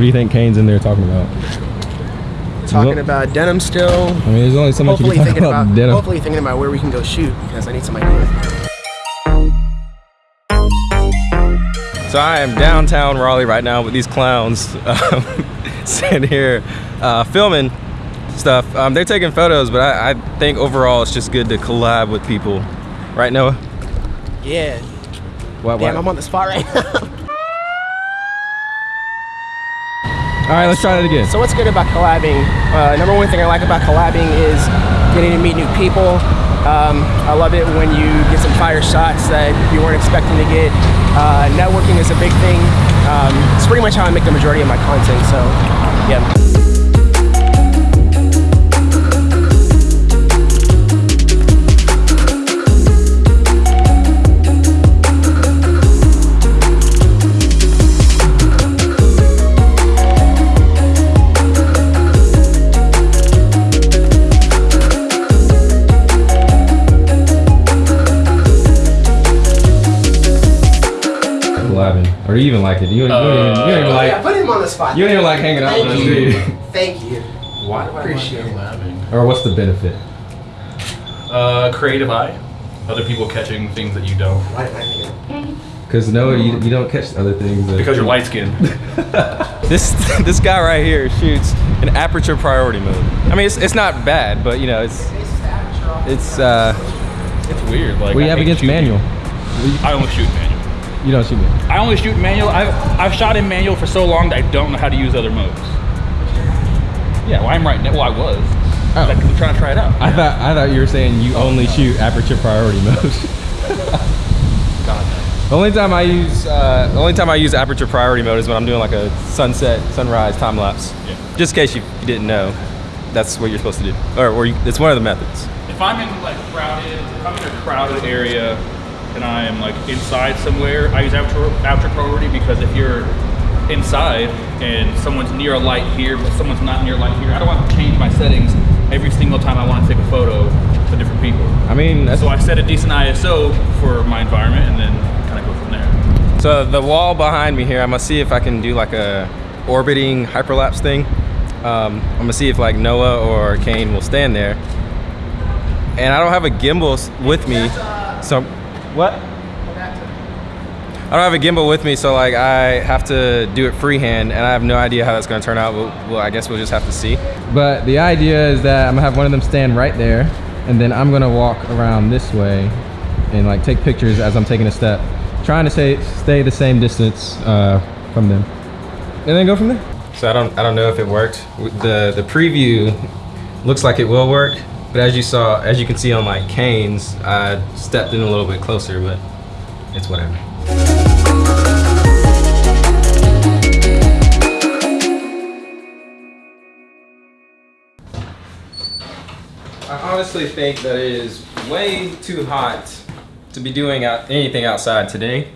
What do you think Kane's in there talking about? Talking about denim still. I mean, there's only so much you Hopefully can talk thinking about, about, denim. hopefully thinking about where we can go shoot because I need some ideas. So I am downtown Raleigh right now with these clowns um, sitting here uh, filming stuff. Um, they're taking photos, but I, I think overall it's just good to collab with people. Right, Noah? Yeah. What, Damn, I'm on the spot right now. All right, let's try that again. So what's good about collabing? Uh, number one thing I like about collabing is getting to meet new people. Um, I love it when you get some fire shots that you weren't expecting to get. Uh, networking is a big thing. Um, it's pretty much how I make the majority of my content. So, yeah. Or do you even like it? You, don't- you don't even, you don't even like. put him on the spot. You don't even like hanging out with us, Thank do you. you? Thank you. Why do I Appreciate it. laughing? Or what's the benefit? Uh, creative eye. Other people catching things that you don't. Why did I think Because no, you, you don't catch other things. That Because you're light skinned. This this guy right here shoots an aperture priority mode. I mean, it's, it's not bad, but you know, it's it's uh. it's weird. Like What do you I have against shooting. manual? I only shoot manual. You don't shoot me. I only shoot manual. I've I've shot in manual for so long that I don't know how to use other modes. Yeah, well, I'm right now. Well, I was. Oh. Like, I'm trying to try it out. I thought I thought you were saying you only shoot aperture priority mode. God, the only time I use uh, the only time I use aperture priority mode is when I'm doing like a sunset, sunrise time lapse. Yeah. Just in case you, you didn't know, that's what you're supposed to do, or, or you, it's one of the methods. If I'm in like crowded, if I'm in a crowded area and I am like inside somewhere, I use aperture, aperture priority because if you're inside and someone's near a light here, but someone's not near a light here, I don't want to change my settings every single time I want to take a photo to different people. I mean, that's So I set a decent ISO for my environment and then kind of go from there. So the wall behind me here, I'm gonna see if I can do like a orbiting hyperlapse thing. Um, I'm gonna see if like Noah or Kane will stand there. And I don't have a gimbal with me, so what? I don't have a gimbal with me, so like I have to do it freehand, and I have no idea how that's gonna turn out. Well, well, I guess we'll just have to see. But the idea is that I'm gonna have one of them stand right there, and then I'm gonna walk around this way and like take pictures as I'm taking a step, trying to stay stay the same distance uh, from them, and then go from there. So I don't I don't know if it worked. The the preview looks like it will work, but as you saw, as you can see on my Kane's, I stepped in a little bit closer, but it's whatever. I honestly think that it is way too hot to be doing anything outside today.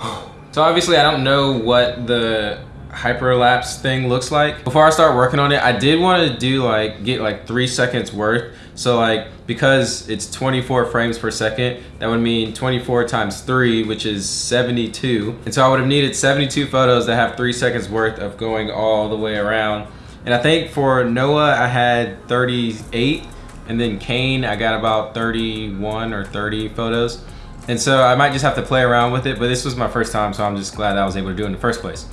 So obviously I don't know what the hyperlapse thing looks like. Before I start working on it, I did want to do like, get like three seconds worth. So like, because it's 24 frames per second, that would mean 24 times three, which is 72. And so I would have needed 72 photos that have three seconds worth of going all the way around. And I think for Noah, I had 38. And then Kane, I got about 31 or 30 photos. And so I might just have to play around with it, but this was my first time, so I'm just glad I was able to do it in the first place.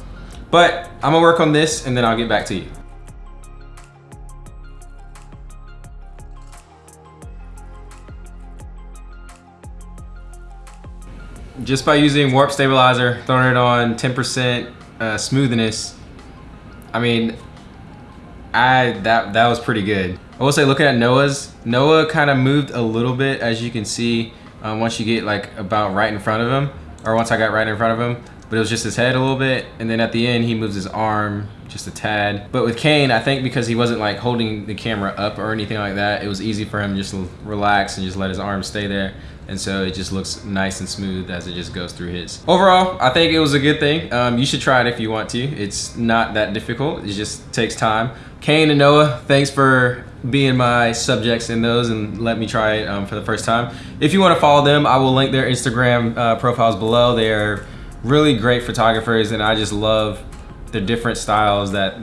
But I'm gonna work on this and then I'll get back to you. Just by using warp stabilizer, throwing it on 10% uh, smoothness, I mean, I that that was pretty good. I will say, looking at Noah's, Noah kind of moved a little bit, as you can see, um, once you get like about right in front of him, or once I got right in front of him. But it was just his head a little bit, and then at the end he moves his arm just a tad. But with Kane, I think because he wasn't like holding the camera up or anything like that, it was easy for him just to relax and just let his arm stay there. And so it just looks nice and smooth as it just goes through his. Overall, I think it was a good thing. Um, you should try it if you want to. It's not that difficult. It just takes time. Kane and Noah, thanks for being my subjects in those and let me try it um, for the first time. If you want to follow them, I will link their Instagram uh, profiles below. They're really great photographers, and I just love the different styles that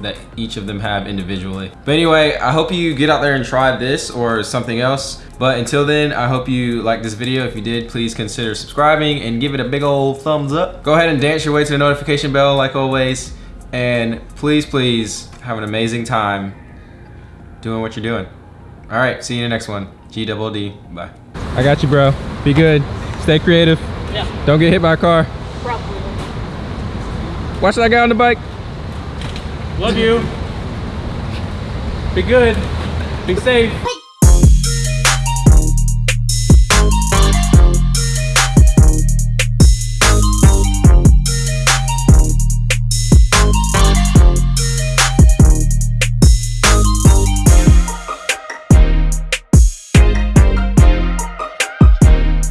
that each of them have individually. But anyway, I hope you get out there and try this or something else. But until then, I hope you like this video. If you did, please consider subscribing and give it a big old thumbs up. Go ahead and dance your way to the notification bell like always. And please, please have an amazing time doing what you're doing. All right, see you in the next one. G double D, bye. I got you, bro. Be good. Stay creative. Yeah, Don't get hit by a car. probably. Watch that guy on the bike. Love you. Be good. Be safe.